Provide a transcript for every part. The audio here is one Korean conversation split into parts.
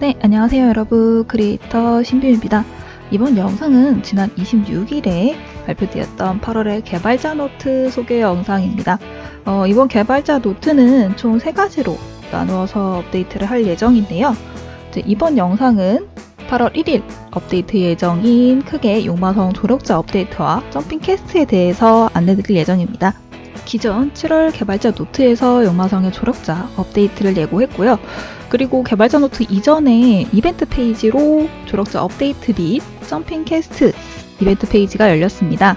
네, 안녕하세요 여러분. 크리에이터 신비입니다. 이번 영상은 지난 26일에 발표되었던 8월의 개발자 노트 소개 영상입니다. 어, 이번 개발자 노트는 총 3가지로 나누어서 업데이트를 할 예정인데요. 이번 영상은 8월 1일 업데이트 예정인 크게 용마성 조력자 업데이트와 점핑 캐스트에 대해서 안내드릴 예정입니다. 기존 7월 개발자 노트에서 용마성의 조력자 업데이트를 예고했고요. 그리고 개발자 노트 이전에 이벤트 페이지로 조력자 업데이트 및 점핑 캐스트 이벤트 페이지가 열렸습니다.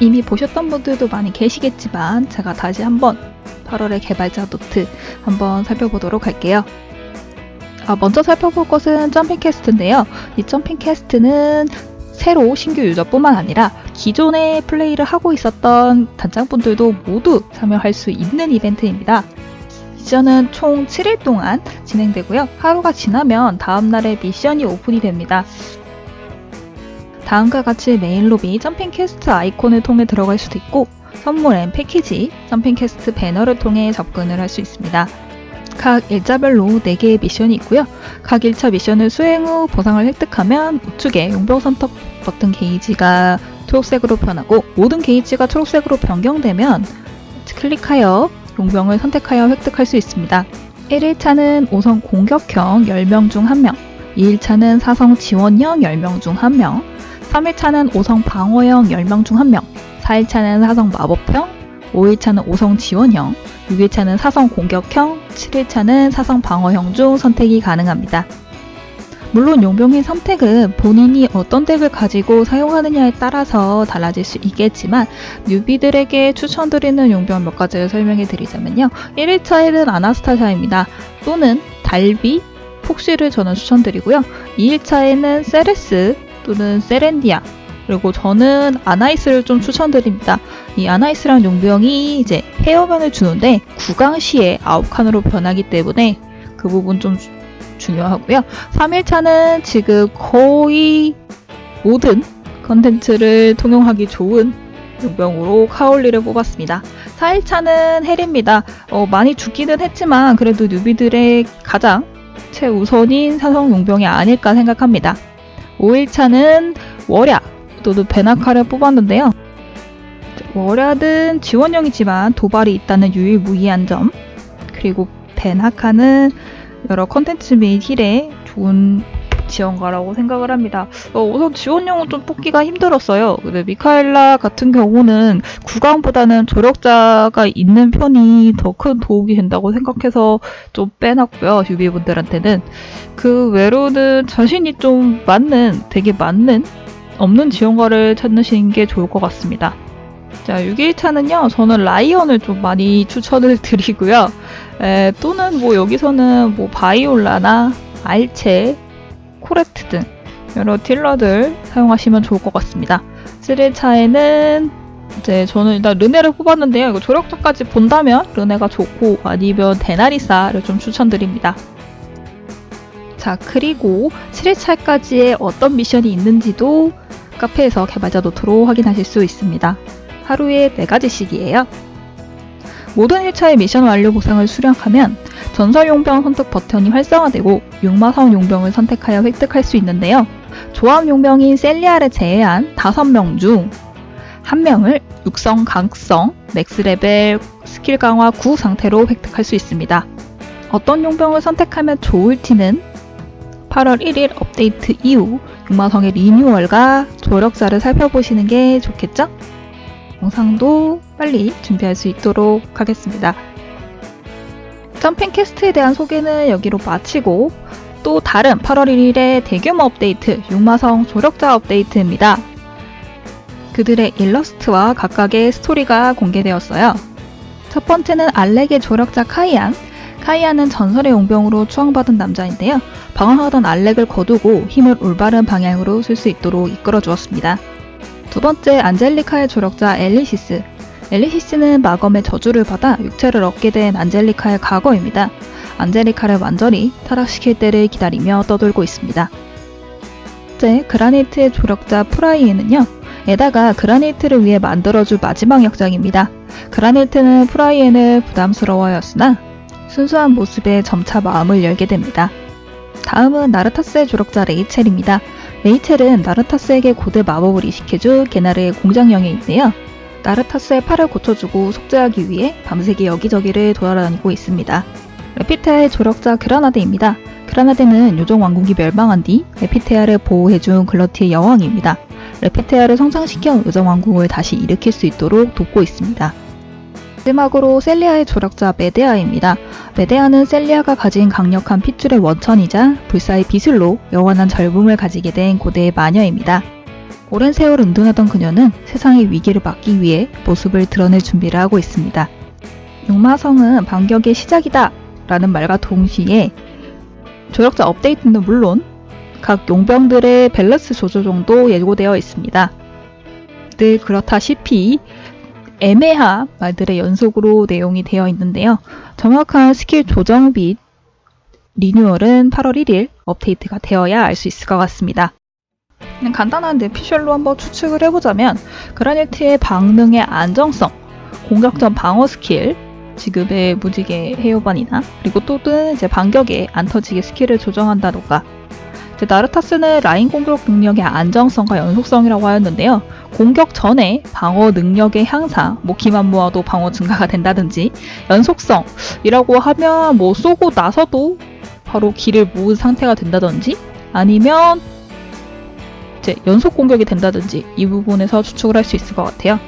이미 보셨던 분들도 많이 계시겠지만 제가 다시 한번 8월의 개발자 노트 한번 살펴보도록 할게요. 아, 먼저 살펴볼 것은 점핑 캐스트인데요. 이 점핑 캐스트는 새로 신규 유저뿐만 아니라 기존에 플레이를 하고 있었던 단장분들도 모두 참여할 수 있는 이벤트입니다. 미션은 총 7일 동안 진행되고요. 하루가 지나면 다음날에 미션이 오픈이 됩니다. 다음과 같이 메인 로비 점핑 캐스트 아이콘을 통해 들어갈 수도 있고 선물 앤 패키지 점핑 캐스트 배너를 통해 접근을 할 수 있습니다. 각 일자별로 4개의 미션이 있고요. 각 1차 미션을 수행 후 보상을 획득하면 우측에 용병 선택 버튼 게이지가 초록색으로 변하고 모든 게이지가 초록색으로 변경되면 클릭하여 용병을 선택하여 획득할 수 있습니다. 1일차는 5성 공격형 10명 중 1명, 2일차는 4성 지원형 10명 중 1명, 3일차는 5성 방어형 10명 중 1명, 4일차는 4성 마법형, 5일차는 5성 지원형, 6일차는 4성 공격형, 7일차는 4성 방어형 중 선택이 가능합니다. 물론 용병의 선택은 본인이 어떤 덱을 가지고 사용하느냐에 따라서 달라질 수 있겠지만 뉴비들에게 추천드리는 용병 몇 가지를 설명해 드리자면요. 1일차에는 아나스타샤입니다. 또는 달비, 폭시를 저는 추천드리고요. 2일차에는 세레스 또는 세렌디아 그리고 저는 아나이스를 좀 추천드립니다. 이 아나이스란 용병이 이제 헤어면을 주는데 구강 시에 아홉칸으로 변하기 때문에 그 부분 좀 중요하고요. 3일차는 지금 거의 모든 컨텐츠를 통용하기 좋은 용병으로 카올리를 뽑았습니다. 4일차는 헬입니다. 어, 많이 죽기는 했지만 그래도 뉴비들의 가장 최우선인 사성 용병이 아닐까 생각합니다. 5일차는 월야 또는 베나카를 뽑았는데요. 월야는 지원형이지만 도발이 있다는 유일무이한 점 그리고 베나카는 여러 컨텐츠 및 힐에 좋은 지원가라고 생각을 합니다. 어, 우선 지원용은 좀 뽑기가 힘들었어요. 근데 미카엘라 같은 경우는 구강보다는 조력자가 있는 편이 더 큰 도움이 된다고 생각해서 좀 빼놨고요. 유비분들한테는. 그 외로는 자신이 좀 맞는, 되게 맞는, 없는 지원가를 찾으시는 게 좋을 것 같습니다. 자, 6일차는요, 저는 라이언을 좀 많이 추천을 드리고요. 에, 또는 뭐 여기서는 뭐 바이올라나 알체, 코레트 등 여러 딜러들 사용하시면 좋을 것 같습니다. 7일차에는 이제 저는 일단 르네를 뽑았는데요. 이거 조력자까지 본다면 르네가 좋고 아니면 데나리사를 좀 추천드립니다. 자 그리고 7일차까지의 어떤 미션이 있는지도 카페에서 개발자 노트로 확인하실 수 있습니다. 하루에 4가지씩이에요. 모든 1차의 미션 완료 보상을 수령하면 전설 용병 선택 버튼이 활성화되고 육마성 용병을 선택하여 획득할 수 있는데요. 조합 용병인 셀리아를 제외한 5명 중 1명을 육성 강성 max level 스킬 강화 9 상태로 획득할 수 있습니다. 어떤 용병을 선택하면 좋을지는 8월 1일 업데이트 이후 육마성의 리뉴얼과 조력자를 살펴보시는 게 좋겠죠? 영상도 빨리 준비할 수 있도록 하겠습니다. 점핑 캐스트에 대한 소개는 여기로 마치고 또 다른 8월 1일의 대규모 업데이트 육마성 조력자 업데이트입니다. 그들의 일러스트와 각각의 스토리가 공개되었어요. 첫 번째는 알렉의 조력자 카이안. 카이안은 전설의 용병으로 추앙받은 남자인데요. 방황하던 알렉을 거두고 힘을 올바른 방향으로 쓸 수 있도록 이끌어 주었습니다. 두 번째 안젤리카의 조력자 엘리시스. 엘리시스는 마검의 저주를 받아 육체를 얻게 된 안젤리카의 과거입니다. 안젤리카를 완전히 타락시킬 때를 기다리며 떠돌고 있습니다. 째 그라니트의 조력자 프라이엔은요. 에다가 그라니트를 위해 만들어준 마지막 역작입니다. 그라니트는 프라이엔을 부담스러워하였으나 순수한 모습에 점차 마음을 열게 됩니다. 다음은 나르타스의 조력자 레이첼입니다. 레이첼은 나르타스에게 고대 마법을 이식해준 게나르의 공작 영애인데요. 나르타스의 팔을 고쳐주고 속죄하기 위해 밤새기 여기저기를 돌아다니고 있습니다. 레피테아의 조력자 그라나데입니다. 그라나데는 요정 왕국이 멸망한 뒤 레피테아를 보호해준 글러티의 여왕입니다. 레피테아를 성장시켜 요정 왕국을 다시 일으킬 수 있도록 돕고 있습니다. 마지막으로 셀리아의 조력자 메데아입니다. 메데아는 셀리아가 가진 강력한 핏줄의 원천이자 불사의 비술로 영원한 젊음을 가지게 된 고대의 마녀입니다. 오랜 세월 은둔하던 그녀는 세상의 위기를 막기 위해 모습을 드러낼 준비를 하고 있습니다. 육마성은 반격의 시작이다! 라는 말과 동시에 조력자 업데이트는 물론 각 용병들의 밸런스 조조정도 예고되어 있습니다. 늘 그렇다시피 애매한 말들의 연속으로 내용이 되어 있는데요. 정확한 스킬 조정 및 리뉴얼은 8월 1일 업데이트가 되어야 알 수 있을 것 같습니다. 간단한 뇌피셜로 한번 추측을 해보자면 그라니트의 방능의 안정성, 공격 전 방어 스킬, 지급의 무지개 해요반이나 그리고 또는 이제 반격에 안 터지게 스킬을 조정한다던가 나르타스는 라인 공격 능력의 안정성과 연속성이라고 하였는데요. 공격 전에 방어 능력의 향상, 뭐 기만 모아도 방어 증가가 된다든지 연속성이라고 하면 뭐 쏘고 나서도 바로 기를 모은 상태가 된다든지 아니면 이제 연속 공격이 된다든지 이 부분에서 추측을 할 수 있을 것 같아요.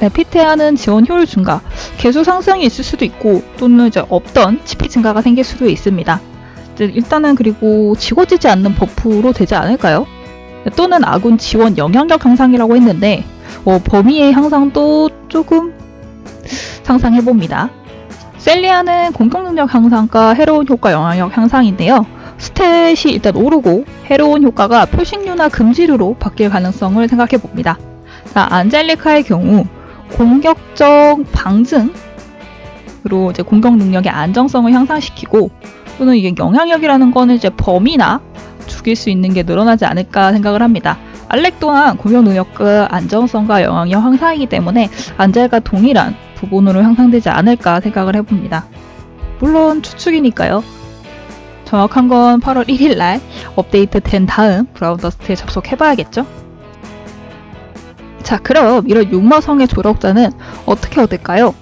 네, 피테아는 지원 효율 증가, 개수 상승이 있을 수도 있고 또는 이제 없던 치피 증가가 생길 수도 있습니다. 일단은 그리고 지워지지 않는 버프로 되지 않을까요? 또는 아군 지원 영향력 향상이라고 했는데 어, 범위의 향상도 조금 상상해봅니다. 셀리아는 공격 능력 향상과 해로운 효과 영향력 향상인데요. 스탯이 일단 오르고 해로운 효과가 표식류나 금지류로 바뀔 가능성을 생각해봅니다. 자, 안젤리카의 경우 공격적 방증으로 이제 공격 능력의 안정성을 향상시키고 또는 이게 영향력이라는 거는 이제 범위나 죽일 수 있는 게 늘어나지 않을까 생각을 합니다. 알렉 또한 공격 능력과 안정성과 영향력 향상이기 때문에 안젤과 동일한 부분으로 향상되지 않을까 생각을 해봅니다. 물론 추측이니까요. 정확한 건 8월 1일 날 업데이트 된 다음 브라운 더스트에 접속해봐야겠죠? 자, 그럼 이런 육마성의 조력자는 어떻게 얻을까요?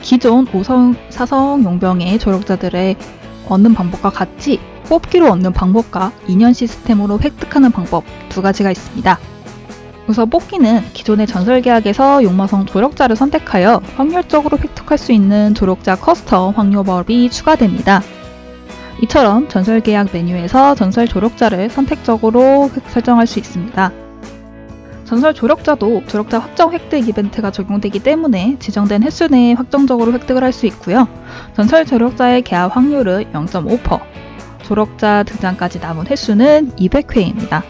기존 5성, 4성 용병의 조력자들의 얻는 방법과 같이 뽑기로 얻는 방법과 인연 시스템으로 획득하는 방법 두 가지가 있습니다. 우선 뽑기는 기존의 전설계약에서 육마성 조력자를 선택하여 확률적으로 획득할 수 있는 조력자 custom 확률법이 추가됩니다. 이처럼 전설계약 메뉴에서 전설 조력자를 선택적으로 설정할 수 있습니다. 전설 조력자도 조력자 확정 획득 이벤트가 적용되기 때문에 지정된 횟수 내에 확정적으로 획득을 할 수 있고요. 전설 조력자의 계약 확률은 0.5%, 조력자 등장까지 남은 횟수는 200회입니다.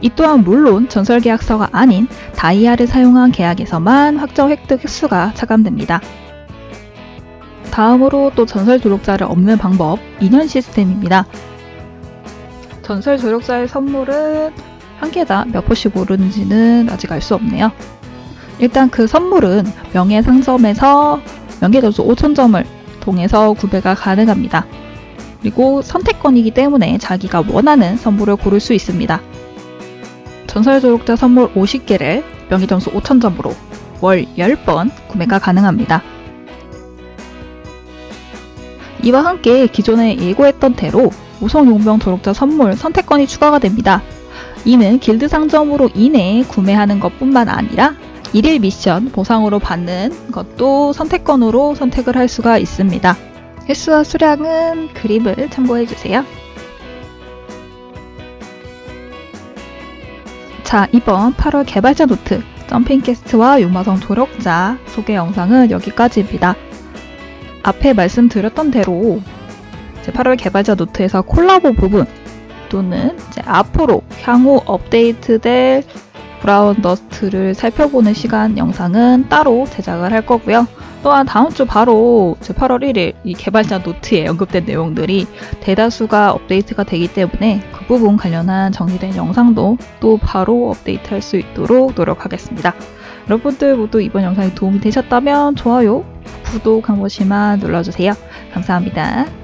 이 또한 물론 전설 계약서가 아닌 다이아를 사용한 계약에서만 확정 획득 횟수가 차감됩니다. 다음으로 또 전설 조력자를 얻는 방법 2년 시스템입니다. 전설 조력자의 선물은 한 개다 몇 포씩 오르는지는 아직 알 수 없네요. 일단 그 선물은 명예 상점에서 명예 점수 5,000점을 통해서 구매가 가능합니다. 그리고 선택권이기 때문에 자기가 원하는 선물을 고를 수 있습니다. 전설 조력자 선물 50개를 명예 점수 5,000점으로 월 10번 구매가 가능합니다. 이와 함께 기존에 예고했던 대로 육성 용병 조력자 선물 선택권이 추가가 됩니다. 이는 길드 상점으로 인해 구매하는 것 뿐만 아니라 일일 미션 보상으로 받는 것도 선택권으로 선택을 할 수가 있습니다. 횟수와 수량은 그림을 참고해주세요. 자, 이번 8월 개발자 노트 점핑 캐스트와 육마성 조력자 소개 영상은 여기까지입니다. 앞에 말씀드렸던 대로 제 8월 개발자 노트에서 콜라보 부분 또는 앞으로 향후 업데이트될 브라운 더스트를 살펴보는 시간 영상은 따로 제작을 할 거고요. 또한 다음 주 바로 8월 1일 이 개발자 노트에 언급된 내용들이 대다수가 업데이트가 되기 때문에 그 부분 관련한 정리된 영상도 또 바로 업데이트 할 수 있도록 노력하겠습니다. 여러분들 모두 이번 영상이 도움이 되셨다면 좋아요, 구독 한 번씩만 눌러주세요. 감사합니다.